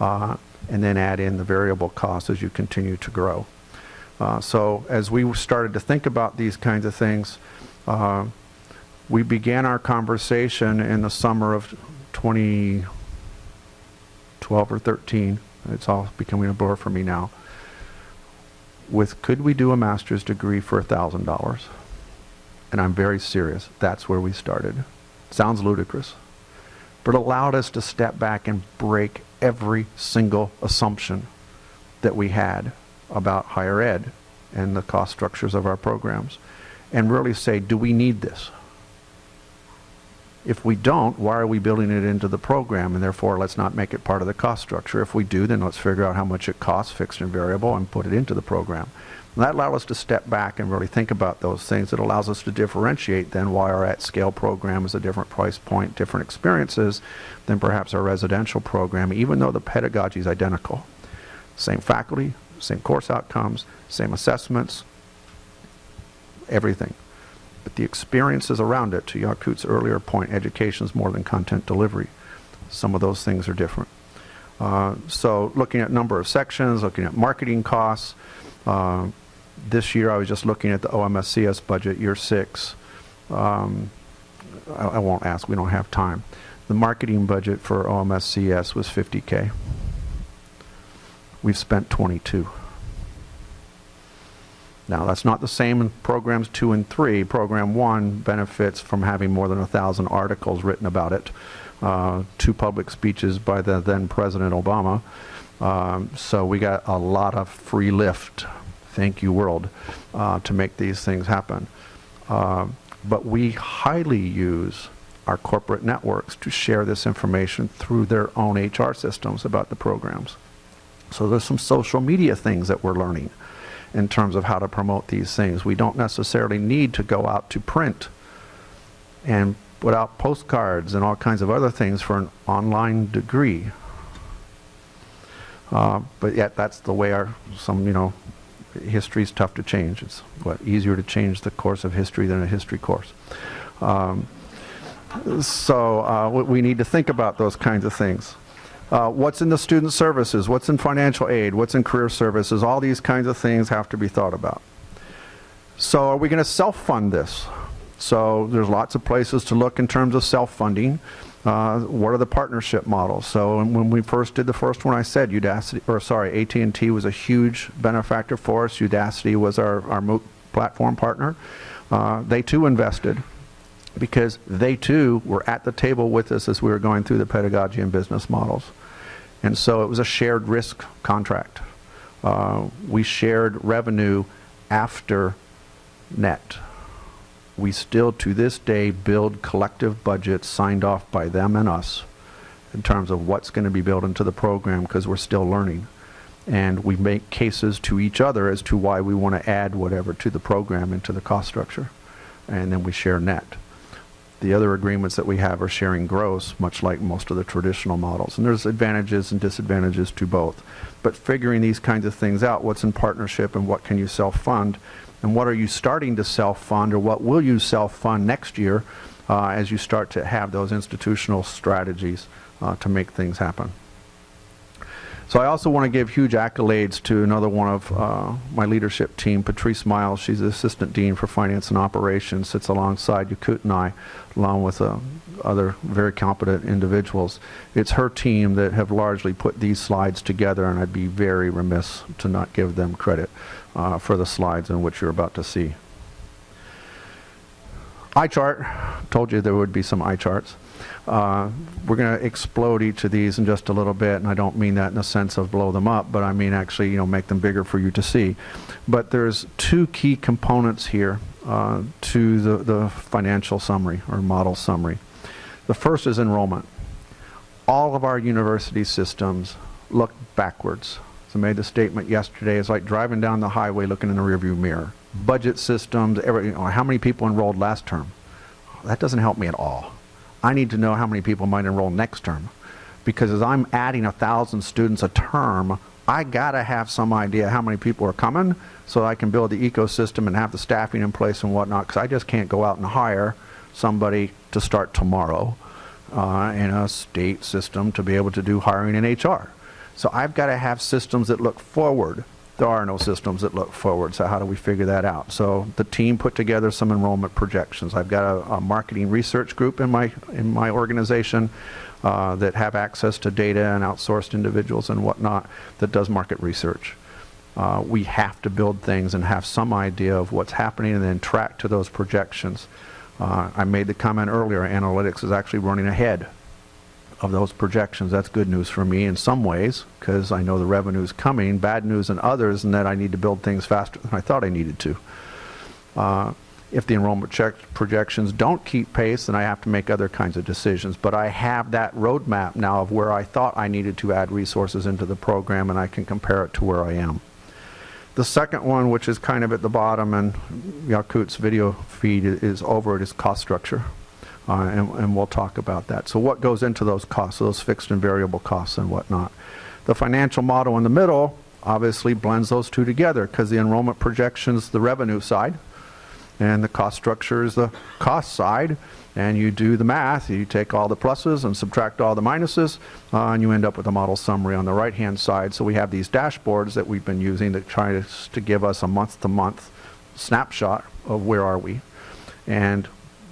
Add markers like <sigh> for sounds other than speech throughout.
uh, and then add in the variable costs as you continue to grow. Uh, so as we started to think about these kinds of things, uh, we began our conversation in the summer of 2012 or 13. It's all becoming a blur for me now. With could we do a master's degree for $1,000? And I'm very serious. That's where we started. Sounds ludicrous, but allowed us to step back and break every single assumption that we had about higher ed and the cost structures of our programs and really say, do we need this? If we don't, why are we building it into the program? And therefore, let's not make it part of the cost structure. If we do, then let's figure out how much it costs, fixed and variable, and put it into the program. And that allows us to step back and really think about those things. It allows us to differentiate then why our at-scale program is a different price point, different experiences than perhaps our residential program, even though the pedagogy is identical. Same faculty, same course outcomes, same assessments, everything. But the experiences around it, to Yakut's earlier point, education is more than content delivery. Some of those things are different. Uh, so looking at number of sections, looking at marketing costs. Uh, this year I was just looking at the OMSCS budget, year six. Um, I, I won't ask, we don't have time. The marketing budget for OMSCS was 50K. We've spent 22. Now, that's not the same in programs two and three. Program one benefits from having more than a thousand articles written about it, uh, two public speeches by the then President Obama. Um, so we got a lot of free lift, thank you world, uh, to make these things happen. Uh, but we highly use our corporate networks to share this information through their own HR systems about the programs. So there's some social media things that we're learning in terms of how to promote these things. We don't necessarily need to go out to print and put out postcards and all kinds of other things for an online degree. Uh, but yet that's the way our, some, you know, history is tough to change. It's what, easier to change the course of history than a history course. Um, so uh, we need to think about those kinds of things. Uh, what's in the student services, what's in financial aid, what's in career services, all these kinds of things have to be thought about. So are we going to self-fund this? So there's lots of places to look in terms of self-funding. Uh, what are the partnership models? So when we first did the first one, I said Udacity, or sorry, AT&T was a huge benefactor for us. Udacity was our, our MOOC platform partner. Uh, they too invested because they too were at the table with us as we were going through the pedagogy and business models. And so it was a shared risk contract. Uh, we shared revenue after net. We still, to this day, build collective budgets signed off by them and us in terms of what's going to be built into the program because we're still learning. And we make cases to each other as to why we want to add whatever to the program into the cost structure. And then we share net. The other agreements that we have are sharing gross, much like most of the traditional models. And there's advantages and disadvantages to both. But figuring these kinds of things out, what's in partnership and what can you self-fund, and what are you starting to self-fund or what will you self-fund next year uh, as you start to have those institutional strategies uh, to make things happen. So I also want to give huge accolades to another one of uh, my leadership team, Patrice Miles. She's the Assistant Dean for Finance and Operations, sits alongside Yakut and I, along with uh, other very competent individuals. It's her team that have largely put these slides together, and I'd be very remiss to not give them credit uh, for the slides in which you're about to see. Eye chart, told you there would be some eye charts. Uh, we're going to explode each of these in just a little bit, and I don't mean that in the sense of blow them up, but I mean actually, you know, make them bigger for you to see. But there's two key components here uh, to the, the financial summary or model summary. The first is enrollment. All of our university systems look backwards. So I made the statement yesterday, it's like driving down the highway looking in the rearview mirror. Budget systems, every, you know, how many people enrolled last term? That doesn't help me at all. I need to know how many people might enroll next term. Because as I'm adding a thousand students a term, I gotta have some idea how many people are coming so I can build the ecosystem and have the staffing in place and whatnot because I just can't go out and hire somebody to start tomorrow. uh, in a state system to be able to do hiring and HR. So I've got to have systems that look forward. There are no systems that look forward, so how do we figure that out? So the team put together some enrollment projections. I've got a, a marketing research group in my, in my organization uh, that have access to data and outsourced individuals and whatnot that does market research. Uh, we have to build things and have some idea of what's happening and then track to those projections. Uh, I made the comment earlier, analytics is actually running ahead of those projections. That's good news for me in some ways because I know the revenue is coming. Bad news in others and that I need to build things faster than I thought I needed to. Uh, if the enrollment projections don't keep pace, then I have to make other kinds of decisions. But I have that roadmap now of where I thought I needed to add resources into the program and I can compare it to where I am. The second one, which is kind of at the bottom, and Yakut's video feed is over it, is cost structure. Uh, and, and, we'll talk about that. So what goes into those costs, those fixed and variable costs and whatnot. The financial model in the middle obviously blends those two together because the enrollment projections the revenue side and the cost structure is the cost side and you do the math, you take all the pluses and subtract all the minuses, uh, and you end up with a model summary on the right-hand side. So we have these dashboards that we've been using to try to, to give us a month-to-month -month snapshot of where are we. And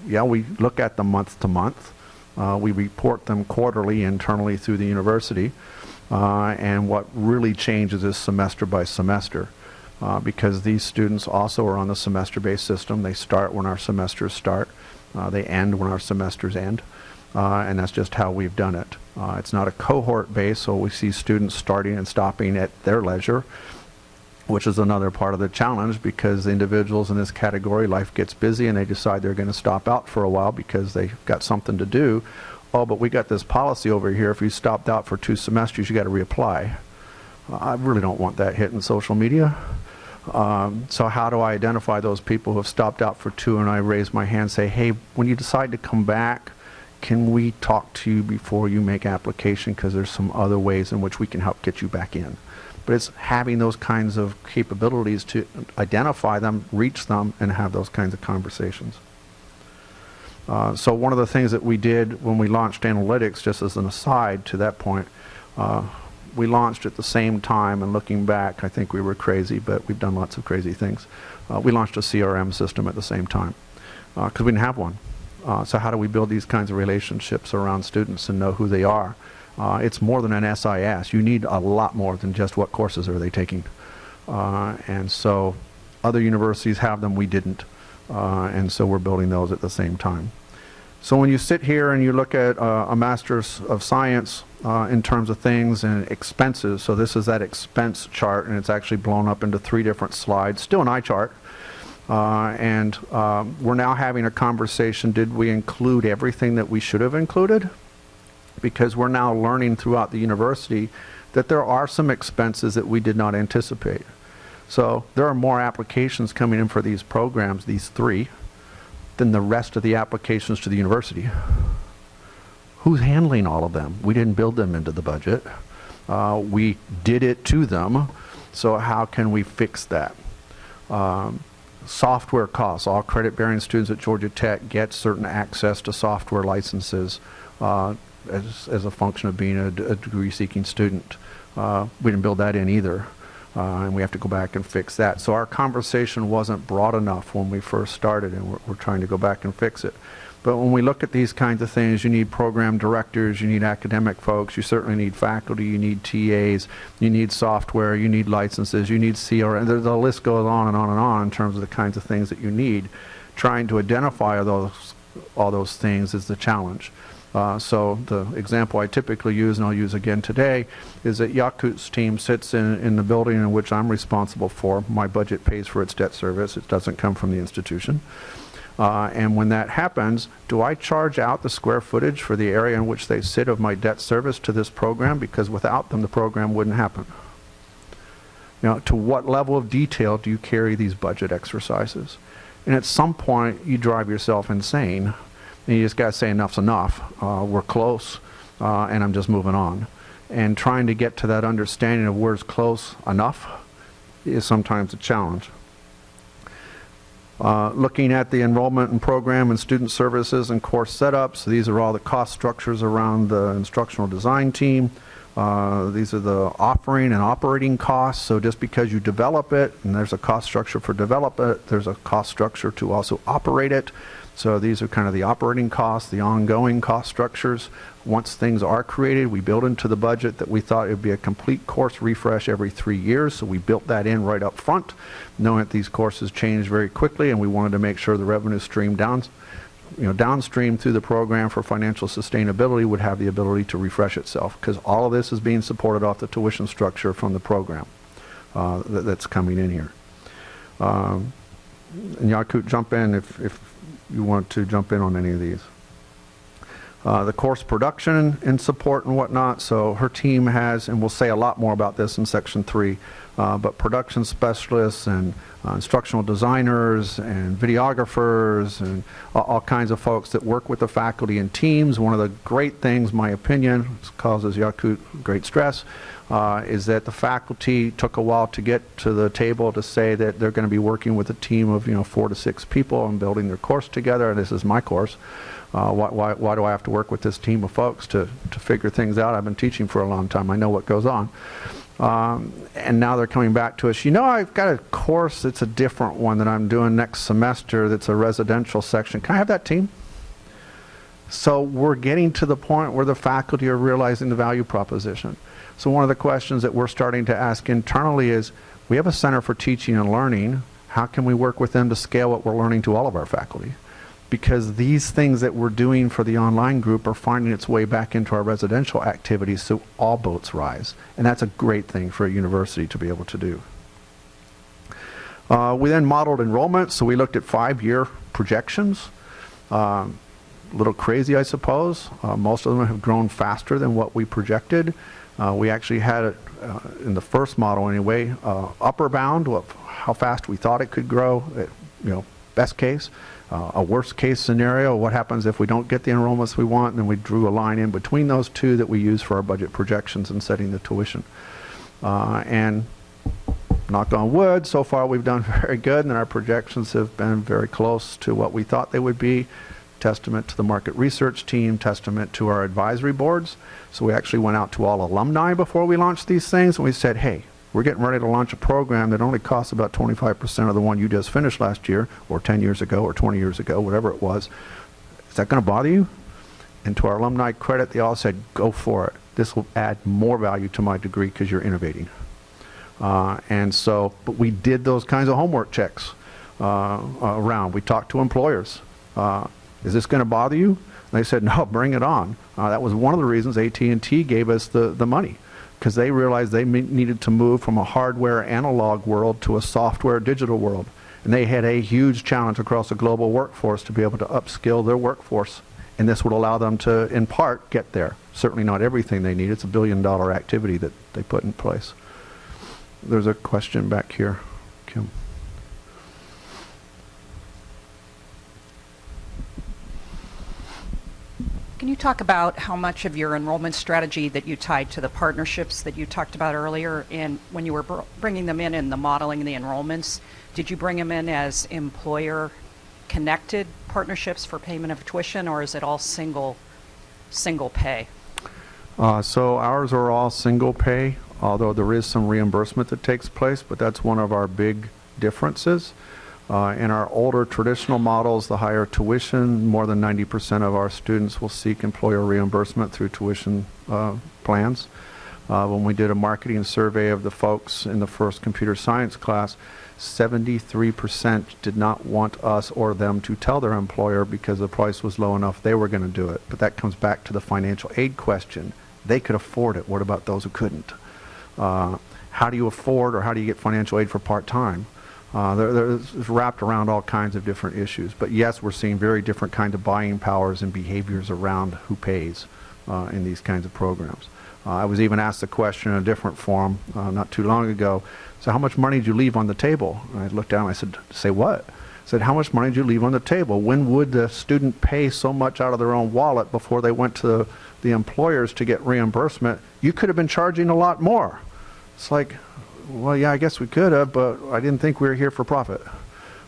yeah, we look at them month to month. Uh, we report them quarterly internally through the university. Uh, and what really changes is semester by semester. Uh, because these students also are on the semester-based system. They start when our semesters start. Uh, they end when our semesters end. Uh, and that's just how we've done it. Uh, it's not a cohort base, so we see students starting and stopping at their leisure which is another part of the challenge because individuals in this category, life gets busy and they decide they're going to stop out for a while because they've got something to do. Oh, but we got this policy over here. If you stopped out for two semesters, you got to reapply. I really don't want that hitting social media. Um, so how do I identify those people who have stopped out for two and I raise my hand and say, hey, when you decide to come back, can we talk to you before you make application because there's some other ways in which we can help get you back in but it's having those kinds of capabilities to identify them, reach them, and have those kinds of conversations. Uh, so one of the things that we did when we launched analytics, just as an aside to that point, uh, we launched at the same time, and looking back, I think we were crazy, but we've done lots of crazy things. Uh, we launched a CRM system at the same time because uh, we didn't have one. Uh, so how do we build these kinds of relationships around students and know who they are? Uh, it's more than an SIS. You need a lot more than just what courses are they taking. Uh, and so other universities have them, we didn't. Uh, and so we're building those at the same time. So when you sit here and you look at uh, a Master's of Science uh, in terms of things and expenses, so this is that expense chart and it's actually blown up into three different slides, still an eye chart. Uh, and um, we're now having a conversation, did we include everything that we should have included? Because we're now learning throughout the university that there are some expenses that we did not anticipate. So there are more applications coming in for these programs, these three, than the rest of the applications to the university. Who's handling all of them? We didn't build them into the budget. Uh, we did it to them. So how can we fix that? Um, software costs. All credit-bearing students at Georgia Tech get certain access to software licenses. Uh, as, as a function of being a, degree-seeking student. Uh, we didn't build that in either, uh, and we have to go back and fix that. So our conversation wasn't broad enough when we first started, and we're, we're trying to go back and fix it. But when we look at these kinds of things, you need program directors, you need academic folks, you certainly need faculty, you need TAs, you need software, you need licenses, you need CRM. The, the list goes on and on and on in terms of the kinds of things that you need. Trying to identify those, all those things is the challenge. Uh, so the example I typically use, and I'll use again today, is that Yakut's team sits in, in the building in which I'm responsible for. My budget pays for its debt service. It doesn't come from the institution. Uh, and when that happens, do I charge out the square footage for the area in which they sit of my debt service to this program? Because without them, the program wouldn't happen. Now, to what level of detail do you carry these budget exercises? And at some point, you drive yourself insane and you just got to say enough's enough. Uh, we're close, uh, and I'm just moving on. And trying to get to that understanding of where's close enough is sometimes a challenge. Uh, Looking at the enrollment and program and student services and course setups, these are all the cost structures around the instructional design team. Uh, These are the offering and operating costs, so just because you develop it, and there's a cost structure for develop it, there's a cost structure to also operate it. So these are kind of the operating costs, the ongoing cost structures. Once things are created, we build into the budget that we thought it would be a complete course refresh every three years, so we built that in right up front, knowing that these courses change very quickly, and we wanted to make sure the revenue stream down, you know, downstream through the program for financial sustainability would have the ability to refresh itself, because all of this is being supported off the tuition structure from the program uh, that, that's coming in here. Um, and Yakut, jump in if, if you want to jump in on any of these. Uh, the course production and support and whatnot. So her team has, and we'll say a lot more about this in section three, uh, but production specialists and uh, instructional designers and videographers and all, kinds of folks that work with the faculty and teams. One of the great things, my opinion, causes Yakut great stress, uh, is that the faculty took a while to get to the table to say that they're going to be working with a team of you know four to six people and building their course together. This is my course. Uh, why, why, why do I have to work with this team of folks to, to figure things out? I've been teaching for a long time. I know what goes on. Um, and now they're coming back to us. You know, I've got a course that's a different one that I'm doing next semester that's a residential section. Can I have that team? So we're getting to the point where the faculty are realizing the value proposition. So one of the questions that we're starting to ask internally is, we have a Center for Teaching and Learning. How can we work with them to scale what we're learning to all of our faculty? because these things that we're doing for the online group are finding its way back into our residential activities so all boats rise. And that's a great thing for a university to be able to do. Uh, we then modeled enrollment, so we looked at five-year projections. Um, little crazy, I suppose. Uh, most of them have grown faster than what we projected. Uh, we actually had it uh, in the first model anyway, uh, upper bound of how fast we thought it could grow, at, you know, best case uh, a worst case scenario, what happens if we don't get the enrollments we want, and then we drew a line in between those two that we use for our budget projections and setting the tuition. Uh, and knock on wood, so far we've done <laughs> very good, and our projections have been very close to what we thought they would be. Testament to the market research team, testament to our advisory boards. So we actually went out to all alumni before we launched these things, and we said, hey, we're getting ready to launch a program that only costs about 25% of the one you just finished last year, or 10 years ago, or 20 years ago, whatever it was. Is that going to bother you? And to our alumni credit, they all said, go for it. This will add more value to my degree because you're innovating. Uh, and so, but we did those kinds of homework checks uh, around. We talked to employers. Uh, is this going to bother you? And they said, no, bring it on. Uh, that was one of the reasons AT&T gave us the, the money because they realized they needed to move from a hardware analog world to a software digital world. And they had a huge challenge across the global workforce to be able to upskill their workforce. And this would allow them to, in part, get there. Certainly not everything they need. It's a billion dollar activity that they put in place. There's a question back here, Kim. Can you talk about how much of your enrollment strategy that you tied to the partnerships that you talked about earlier and when you were br bringing them in in the modeling the enrollments, did you bring them in as employer connected partnerships for payment of tuition or is it all single single pay? Uh, so ours are all single pay, although there is some reimbursement that takes place, but that's one of our big differences. Uh, in our older traditional models, the higher tuition, more than 90% of our students will seek employer reimbursement through tuition uh, plans. Uh, when we did a marketing survey of the folks in the first computer science class, 73% did not want us or them to tell their employer because the price was low enough they were going to do it. But that comes back to the financial aid question. They could afford it. What about those who couldn't? Uh, how do you afford or how do you get financial aid for part-time? Uh, they're wrapped around all kinds of different issues. But yes, we're seeing very different kinds of buying powers and behaviors around who pays uh, in these kinds of programs. Uh, I was even asked a question in a different forum uh, not too long ago. So how much money did you leave on the table? And I looked down and I said, say what? I said, how much money did you leave on the table? When would the student pay so much out of their own wallet before they went to the employers to get reimbursement? You could have been charging a lot more. It's like, well, yeah, I guess we could have, but I didn't think we were here for profit.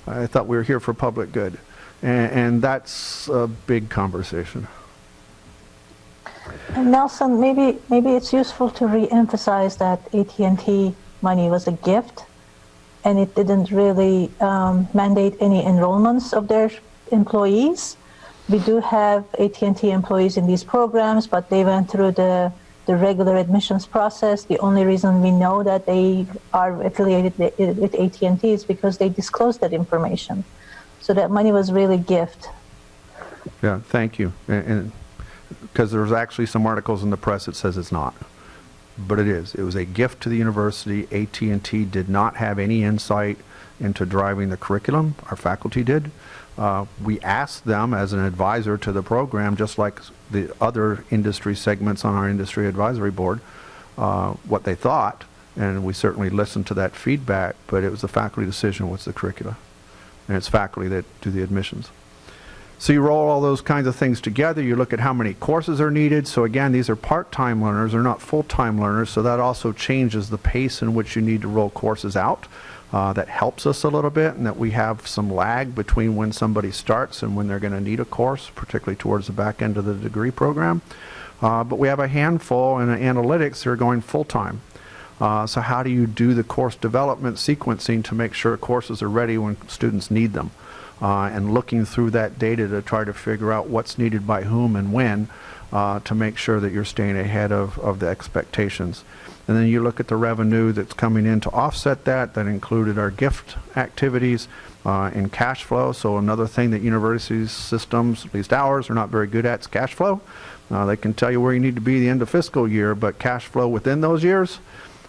I thought we were here for public good. And, and that's a big conversation. And Nelson, maybe maybe it's useful to re-emphasize that AT&T money was a gift, and it didn't really um, mandate any enrollments of their employees. We do have AT&T employees in these programs, but they went through the the regular admissions process. The only reason we know that they are affiliated with, AT&T is because they disclosed that information. So that money was really a gift. Yeah, thank you. And because there's actually some articles in the press that says it's not, but it is. It was a gift to the university. AT&T did not have any insight into driving the curriculum. Our faculty did. Uh, we asked them as an advisor to the program, just like the other industry segments on our industry advisory board, uh, what they thought, and we certainly listened to that feedback, but it was the faculty decision what's the curricula. And it's faculty that do the admissions. So you roll all those kinds of things together, you look at how many courses are needed. So again, these are part-time learners, they're not full-time learners, so that also changes the pace in which you need to roll courses out. Uh, that helps us a little bit and that we have some lag between when somebody starts and when they're going to need a course, particularly towards the back end of the degree program. Uh, but we have a handful in analytics that are going full-time. Uh, so how do you do the course development sequencing to make sure courses are ready when students need them? Uh, and looking through that data to try to figure out what's needed by whom and when uh, to make sure that you're staying ahead of, of the expectations. And then you look at the revenue that's coming in to offset that. That included our gift activities uh, and cash flow. So another thing that universities systems, at least ours, are not very good at is cash flow. Uh, they can tell you where you need to be the end of fiscal year, but cash flow within those years,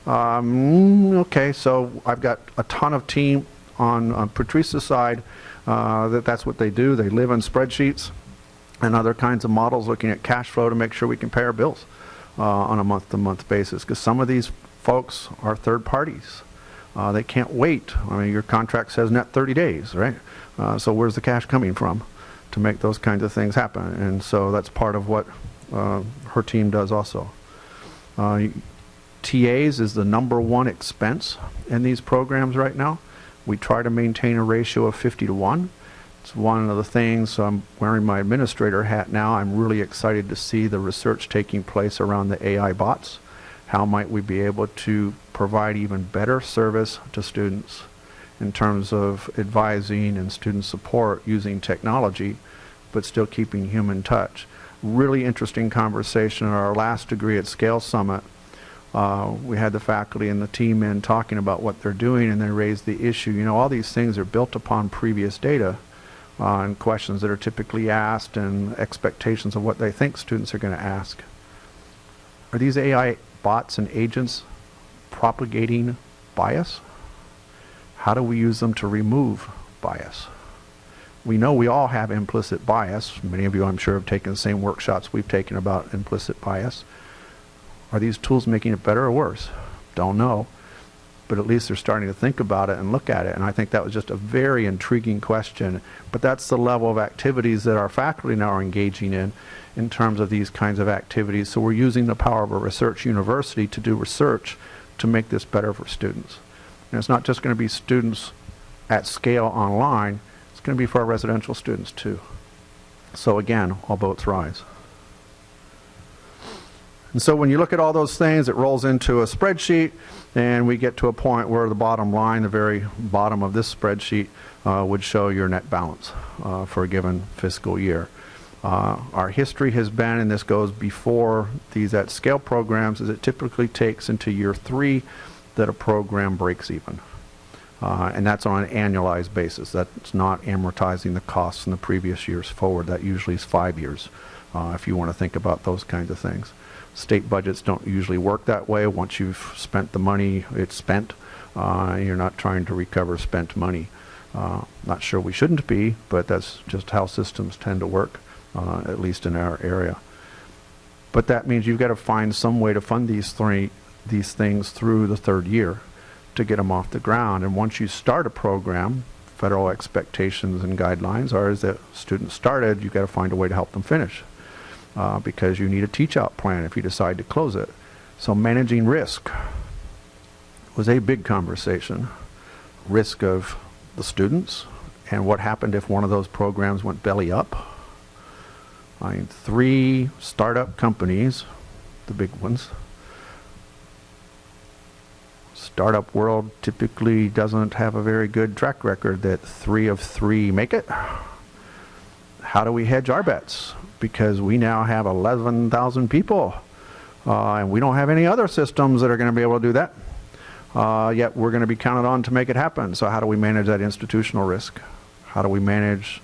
um, okay, so I've got a ton of team on, on Patrice's side uh, that that's what they do. They live on spreadsheets and other kinds of models looking at cash flow to make sure we can pay our bills uh, on a month-to-month basis because some of these folks are third parties. Uh, they can't wait. I mean, your contract says net 30 days, right? Uh, so where's the cash coming from to make those kinds of things happen? And so that's part of what uh, her team does also. Uh, TAs is the number one expense in these programs right now. We try to maintain a ratio of 50 to 1. It's one of the things, so I'm wearing my administrator hat now. I'm really excited to see the research taking place around the AI bots. How might we be able to provide even better service to students in terms of advising and student support using technology, but still keeping human touch. Really interesting conversation at our last degree at Scale Summit. Uh, we had the faculty and the team in talking about what they're doing and they raised the issue, you know, all these things are built upon previous data and questions that are typically asked and expectations of what they think students are going to ask. Are these AI bots and agents propagating bias? How do we use them to remove bias? We know we all have implicit bias. Many of you, I'm sure, have taken the same workshops we've taken about implicit bias. Are these tools making it better or worse? Don't know but at least they're starting to think about it and look at it. And I think that was just a very intriguing question. But that's the level of activities that our faculty now are engaging in, in terms of these kinds of activities. So we're using the power of a research university to do research to make this better for students. And it's not just going to be students at scale online, it's going to be for our residential students too. So again, all boats rise. And so when you look at all those things, it rolls into a spreadsheet, and we get to a point where the bottom line, the very bottom of this spreadsheet, uh, would show your net balance uh, for a given fiscal year. Uh, our history has been, and this goes before these at scale programs, is it typically takes into year three that a program breaks even. Uh, and that's on an annualized basis. That's not amortizing the costs in the previous years forward. That usually is five years uh, if you want to think about those kinds of things. State budgets don't usually work that way. Once you've spent the money, it's spent. Uh, you're not trying to recover spent money. Uh, not sure we shouldn't be, but that's just how systems tend to work, uh, at least in our area. But that means you've got to find some way to fund these three these things through the third year to get them off the ground. And once you start a program, federal expectations and guidelines are is that students started, you've got to find a way to help them finish uh, because you need a teach out plan if you decide to close it. So managing risk was a big conversation. Risk of the students, And what happened if one of those programs went belly up? I mean, three startup companies, the big ones. Startup world typically doesn't have a very good track record that three of three make it. How do we hedge our bets? Because we now have 11,000 people, uh, and we don't have any other systems that are going to be able to do that. Uh, yet we're going to be counted on to make it happen. So how do we manage that institutional risk? How do we manage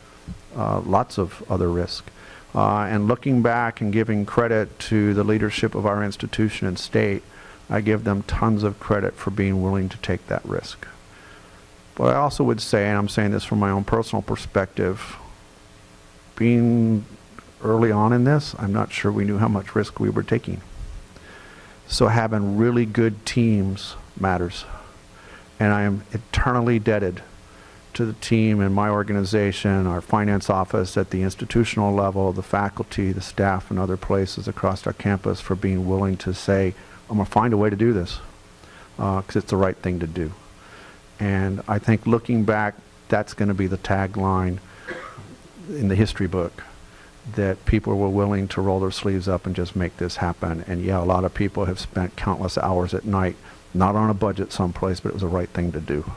uh, lots of other risk? Uh, and looking back and giving credit to the leadership of our institution and state, I give them tons of credit for being willing to take that risk. But I also would say, and I'm saying this from my own personal perspective, being early on in this, I'm not sure we knew how much risk we were taking. So having really good teams matters. And I am eternally indebted to the team in my organization, our finance office at the institutional level, the faculty, the staff, and other places across our campus for being willing to say, I'm going to find a way to do this because uh, it's the right thing to do. And I think looking back, that's going to be the tagline in the history book that people were willing to roll their sleeves up and just make this happen. And yeah, a lot of people have spent countless hours at night, not on a budget someplace, but it was the right thing to do.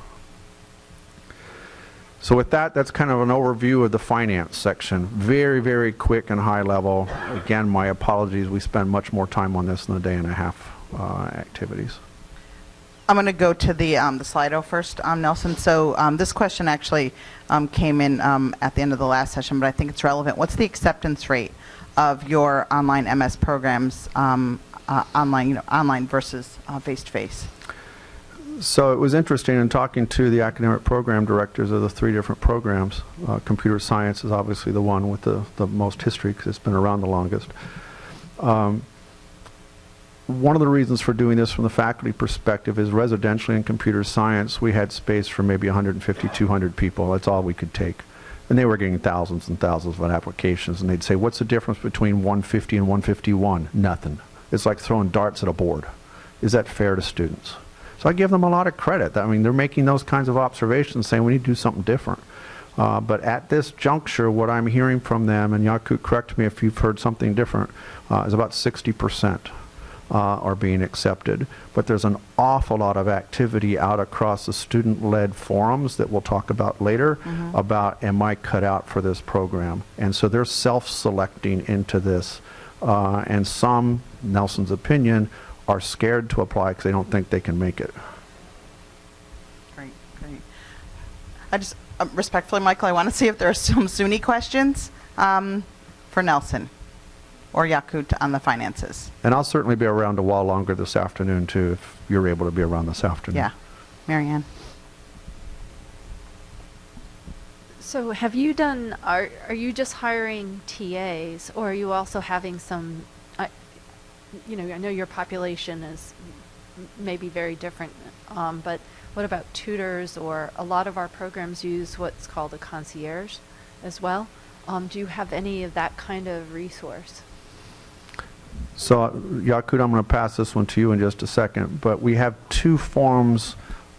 So with that, that's kind of an overview of the finance section. Very, very quick and high level. Again, my apologies. We spend much more time on this than a day and a half uh, activities. I'm going to go to the um, the Slido first, um, Nelson. So um, this question actually um, came in um, at the end of the last session, but I think it's relevant. What's the acceptance rate of your online MS programs, um, uh, online, you know, online versus face to face? So it was interesting in talking to the academic program directors of the three different programs. Uh, computer science is obviously the one with the, the most history because it's been around the longest. Um, one of the reasons for doing this from the faculty perspective is residentially in computer science, we had space for maybe 150, 200 people. That's all we could take. And they were getting thousands and thousands of applications. And they'd say, what's the difference between 150 and 151? Nothing. It's like throwing darts at a board. Is that fair to students? So I give them a lot of credit. I mean, they're making those kinds of observations saying we need to do something different. Uh, but at this juncture, what I'm hearing from them, and Yakut, correct me if you've heard something different, uh, is about 60 percent uh, are being accepted. But there's an awful lot of activity out across the student-led forums that we'll talk about later mm-hmm. about am I cut out for this program? And so they're self-selecting into this. Uh, and some, Nelson's opinion, are scared to apply because they don't think they can make it. Great, great. I just, uh, respectfully, Michael, I want to see if there are some SUNY questions um, for Nelson or Yakut on the finances. And I'll certainly be around a while longer this afternoon too, if you're able to be around this afternoon. Yeah. Marianne. So have you done, are, are you just hiring TAs or are you also having some, uh, you know, I know your population is maybe very different, um, but what about tutors or a lot of our programs use what's called a concierge as well. Um, do you have any of that kind of resource? So, Yakut, I'm going to pass this one to you in just a second, but we have two forms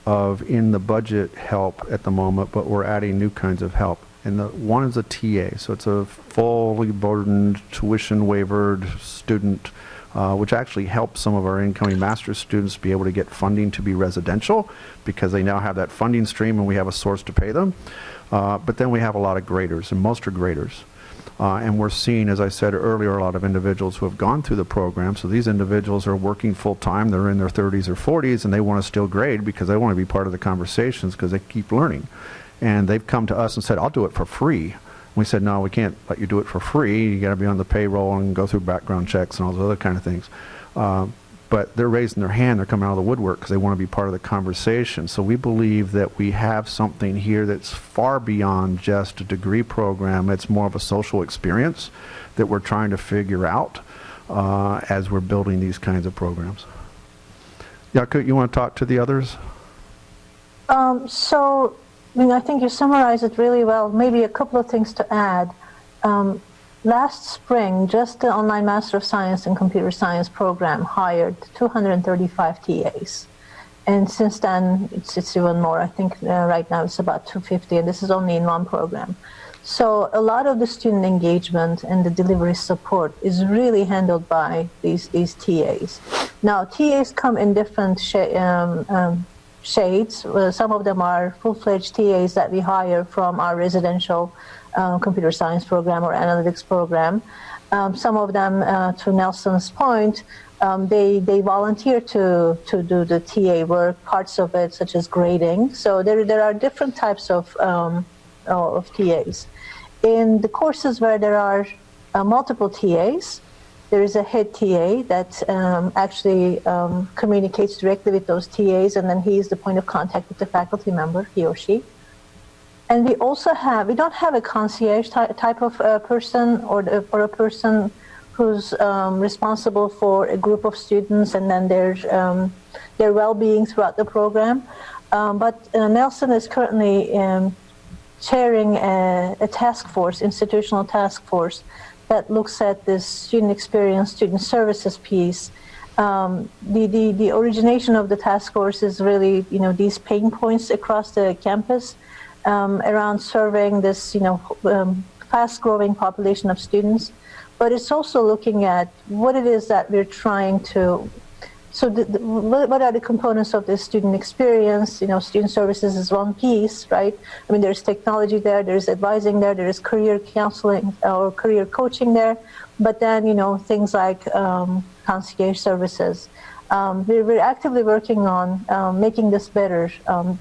of in the budget help at the moment, but we're adding new kinds of help. And the one is a TA, so it's a fully burdened, tuition waivered student, uh, which actually helps some of our incoming master's students be able to get funding to be residential because they now have that funding stream and we have a source to pay them. Uh, but then we have a lot of graders, and most are graders. Uh, and we're seeing, as I said earlier, a lot of individuals who have gone through the program. So these individuals are working full time, they're in their 30s or 40s, and they want to still grade because they want to be part of the conversations because they keep learning. And they've come to us and said, I'll do it for free. We said, no, we can't let you do it for free. You got to be on the payroll and go through background checks and all those other kind of things. Uh, but they're raising their hand, they're coming out of the woodwork because they want to be part of the conversation. So we believe that we have something here that's far beyond just a degree program. It's more of a social experience that we're trying to figure out uh, as we're building these kinds of programs. Yakut, you want to talk to the others? Um, so, I mean, I think you summarized it really well. Maybe a couple of things to add. Um, Last spring, just the Online Master of Science and Computer Science program hired 235 TAs. And since then, it's, it's even more. I think uh, right now it's about 250, and this is only in one program. So a lot of the student engagement and the delivery support is really handled by these these TAs. Now TAs come in different um, um, shades. Uh, some of them are full-fledged TAs that we hire from our residential uh, computer science program or analytics program. Um, some of them, uh, to Nelson's point, um, they they volunteer to to do the TA work, parts of it such as grading. So there there are different types of um, of TAs. In the courses where there are uh, multiple TAs, there is a head TA that um, actually um, communicates directly with those TAs, and then he is the point of contact with the faculty member, he or she. And we also have, we don't have a concierge ty- type of uh, person or, or a person who's um, responsible for a group of students and then their, um, their well-being throughout the program. Um, but uh, Nelson is currently um, chairing a, a task force, institutional task force, that looks at this student experience, student services piece. Um, the, the, the origination of the task force is really, you know, these pain points across the campus um, around serving this, you know, um, fast-growing population of students. But it's also looking at what it is that we're trying to so the, the, what are the components of the student experience? You know, student services is one piece, right? I mean, there's technology there, there's advising there, there is career counseling or career coaching there, but then, you know, things like um, concierge services. Um, we're, we're actively working on um, making this better. Um,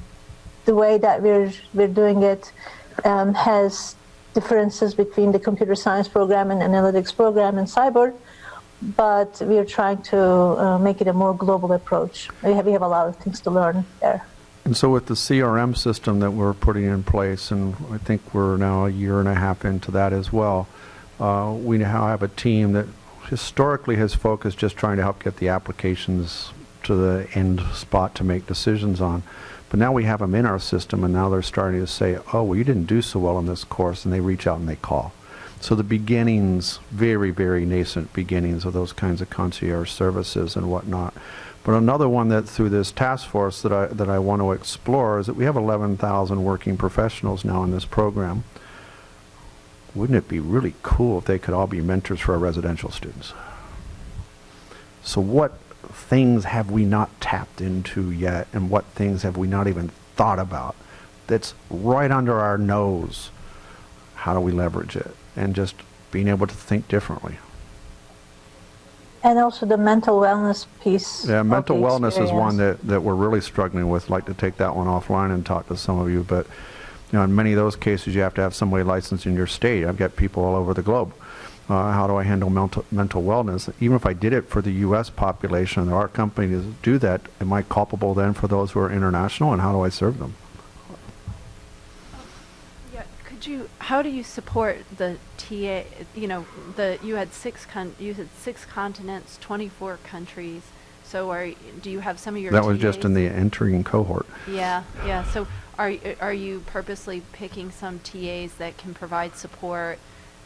the way that we're, we're doing it um, has differences between the computer science program and analytics program and cyber but we are trying to uh, make it a more global approach. We have, we have a lot of things to learn there. And so with the CRM system that we're putting in place, and I think we're now a year and a half into that as well, uh, we now have a team that historically has focused just trying to help get the applications to the end spot to make decisions on. But now we have them in our system, and now they're starting to say, oh, well, you didn't do so well in this course, and they reach out and they call. So the beginnings, very, very nascent beginnings of those kinds of concierge services and whatnot. But another one that through this task force that I, that I want to explore is that we have 11,000 working professionals now in this program. Wouldn't it be really cool if they could all be mentors for our residential students? So what things have we not tapped into yet and what things have we not even thought about that's right under our nose? How do we leverage it? And just being able to think differently. And also the mental wellness piece. Yeah, mental wellness is one that, that we're really struggling with. I'd like to take that one offline and talk to some of you, but, you know, in many of those cases, you have to have somebody licensed in your state. I've got people all over the globe. Uh, how do I handle mental, mental wellness? Even if I did it for the U.S. population, there are companies that do that, am I culpable then for those who are international, and how do I serve them? You, how do you support the TA, you know, the, you had six con, you had six continents, 24 countries, so are, do you have some of your That was just in the entering cohort. Yeah, yeah, so are, are you purposely picking some TAs that can provide support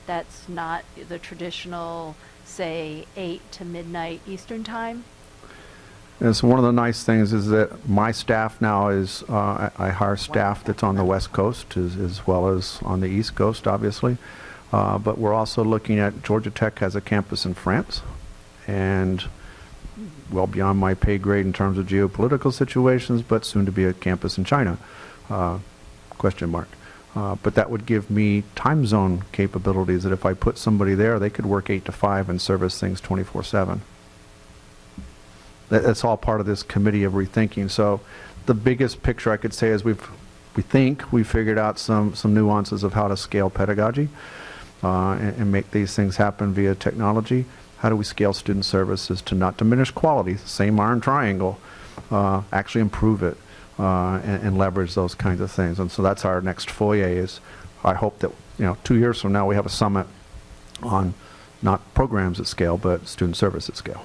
that's not the traditional, say, eight to midnight Eastern time? And so one of the nice things is that my staff now is, uh, I I hire staff that's on the West Coast as, as well as on the East Coast, obviously. Uh, but we're also looking at, Georgia Tech has a campus in France, and well beyond my pay grade in terms of geopolitical situations, but soon to be a campus in China, uh, question mark. Uh, but that would give me time zone capabilities that if I put somebody there, they could work 8 to 5 and service things 24 7 that, that's all part of this committee of rethinking. So the biggest picture I could say is we've, we think we figured out some, some nuances of how to scale pedagogy uh, and, and make these things happen via technology. How do we scale student services to not diminish quality, same iron triangle, uh, actually improve it uh, and, and leverage those kinds of things. And so that's our next foyer is I hope that, you know, two years from now we have a summit on not programs at scale, but student service at scale.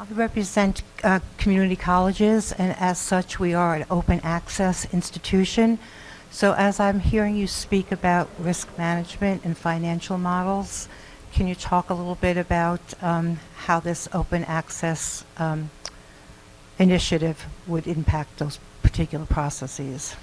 I represent uh, community colleges, and as such, we are an open access institution. So as I'm hearing you speak about risk management and financial models, can you talk a little bit about um, how this open access um, initiative would impact those particular processes?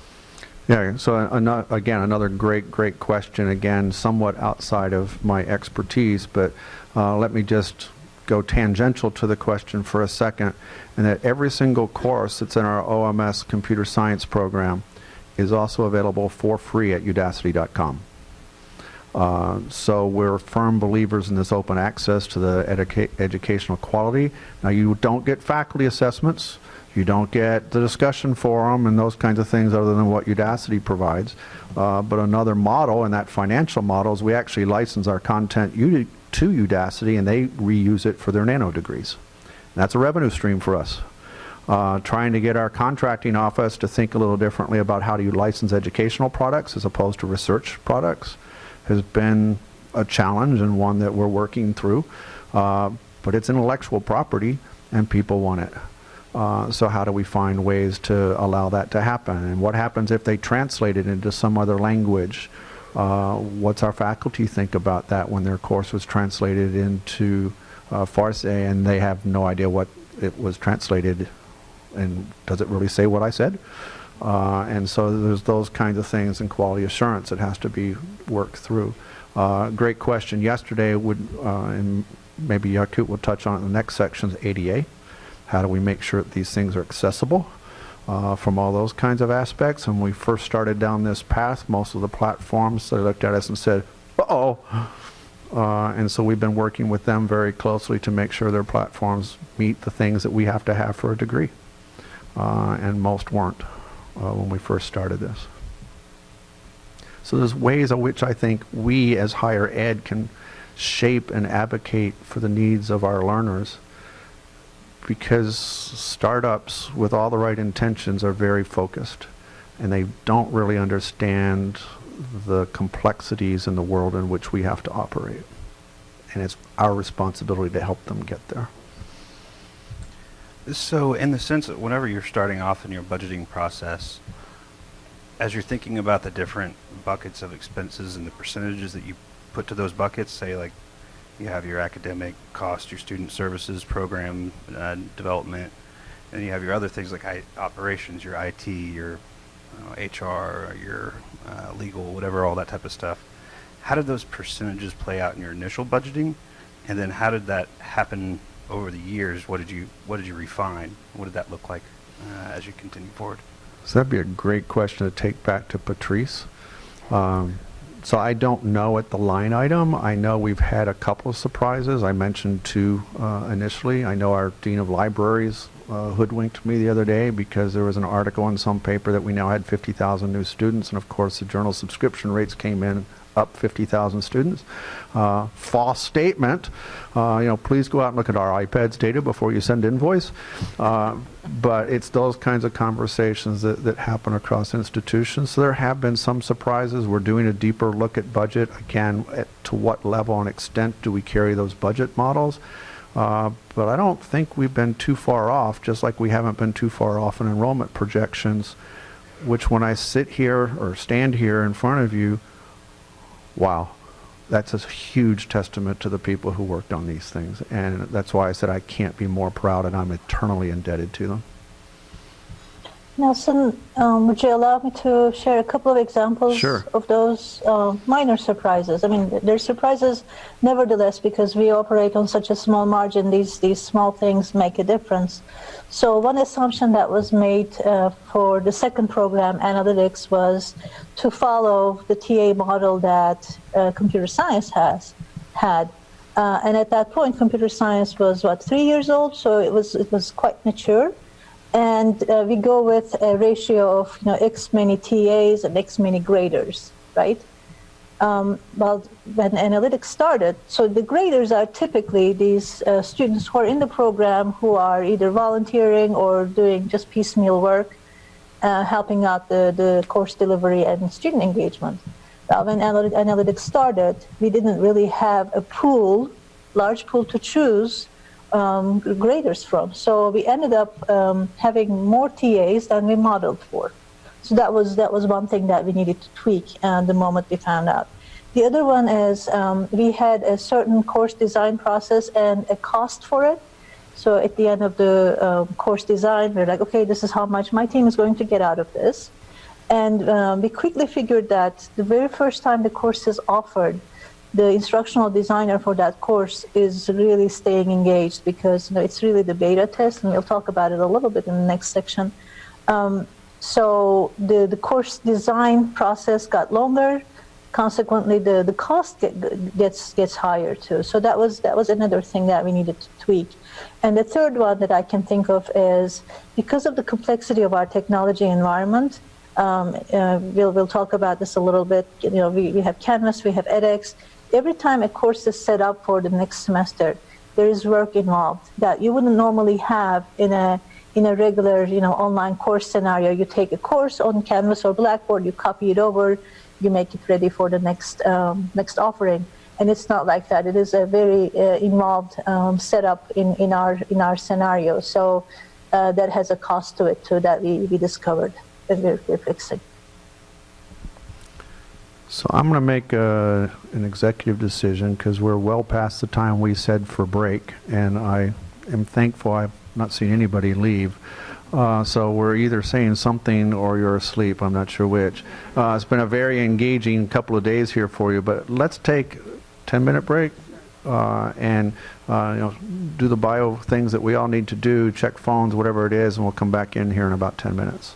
Yeah, so ano- again, another great, great question, again, somewhat outside of my expertise, but uh, let me just go tangential to the question for a second, and that every single course that's in our OMS computer science program is also available for free at udacity.com. Uh, so we're firm believers in this open access to the educa- educational quality. Now, you don't get faculty assessments. You don't get the discussion forum and those kinds of things other than what Udacity provides. Uh, but another model, and that financial model, is we actually license our content to Udacity and they reuse it for their nano degrees. And that's a revenue stream for us. Uh, trying to get our contracting office to think a little differently about how do you license educational products as opposed to research products has been a challenge and one that we're working through. Uh, but it's intellectual property and people want it. Uh, so how do we find ways to allow that to happen? And what happens if they translate it into some other language? Uh, what's our faculty think about that when their course was translated into uh, Farsi and they have no idea what it was translated and does it really say what I said? Uh, and so there's those kinds of things in quality assurance that has to be worked through. Uh, great question. Yesterday, would uh, and maybe Yakut will touch on it in the next section, is ADA. How do we make sure that these things are accessible uh, from all those kinds of aspects? When we first started down this path, most of the platforms, they looked at us and said, uh-oh. Uh, and so we've been working with them very closely to make sure their platforms meet the things that we have to have for a degree. Uh, and most weren't uh, when we first started this. So there's ways in which I think we as higher ed can shape and advocate for the needs of our learners because startups with all the right intentions are very focused and they don't really understand the complexities in the world in which we have to operate. And it's our responsibility to help them get there. So, in the sense that whenever you're starting off in your budgeting process, as you're thinking about the different buckets of expenses and the percentages that you put to those buckets, say like you have your academic cost, your student services program uh, development, and you have your other things like I, operations, your IT, your uh, HR, your uh, legal, whatever, all that type of stuff. How did those percentages play out in your initial budgeting, and then how did that happen over the years? What did you what did you refine? What did that look like uh, as you continue forward? So that'd be a great question to take back to Patrice. Um, so I don't know at the line item. I know we've had a couple of surprises. I mentioned two uh, initially. I know our dean of libraries uh, hoodwinked me the other day because there was an article in some paper that we now had 50,000 new students, and of course the journal subscription rates came in up 50,000 students. Uh, false statement. Uh, you know, please go out and look at our IPEDS data before you send invoice. Uh, but it's those kinds of conversations that, that happen across institutions. So there have been some surprises. We're doing a deeper look at budget. Again, at, to what level and extent do we carry those budget models? Uh, but I don't think we've been too far off, just like we haven't been too far off in enrollment projections, which when I sit here or stand here in front of you, wow, that's a huge testament to the people who worked on these things. And that's why I said I can't be more proud and I'm eternally indebted to them. Nelson, um, would you allow me to share a couple of examples Sure. of those uh, minor surprises? I mean, they're surprises nevertheless because we operate on such a small margin. These these small things make a difference. So one assumption that was made uh, for the second program, analytics, was to follow the TA model that uh, computer science has had. Uh, and at that point, computer science was what three years old, so it was it was quite mature and uh, we go with a ratio of you know x many TAs and x many graders, right? Um, well, when analytics started, so the graders are typically these uh, students who are in the program who are either volunteering or doing just piecemeal work, uh, helping out the, the course delivery and student engagement. Now, when analy- analytics started, we didn't really have a pool, large pool to choose um, graders from. So we ended up um, having more TAs than we modeled for. So that was that was one thing that we needed to tweak uh, the moment we found out. The other one is um, we had a certain course design process and a cost for it. So at the end of the um, course design, we're like, okay, this is how much my team is going to get out of this. And um, we quickly figured that the very first time the course is offered, the instructional designer for that course is really staying engaged because you know, it's really the beta test, and we'll talk about it a little bit in the next section. Um, so the, the course design process got longer. Consequently, the, the cost get, gets gets higher too. So that was that was another thing that we needed to tweak. And the third one that I can think of is because of the complexity of our technology environment. Um, uh, we'll we'll talk about this a little bit. You know, we, we have Canvas, we have edX. Every time a course is set up for the next semester, there is work involved that you wouldn't normally have in a in a regular, you know, online course scenario. You take a course on Canvas or Blackboard, you copy it over, you make it ready for the next um, next offering. And it's not like that. It is a very uh, involved um, setup in, in our in our scenario. So uh, that has a cost to it too that we, we discovered and we're, we're fixing. So I'm going to make a, an executive decision because we're well past the time we said for break, and I am thankful I've not seen anybody leave. Uh, so we're either saying something or you're asleep. I'm not sure which. Uh, it's been a very engaging couple of days here for you, but let's take 10 minute break uh, and uh, you know do the bio things that we all need to do, check phones, whatever it is, and we'll come back in here in about 10 minutes.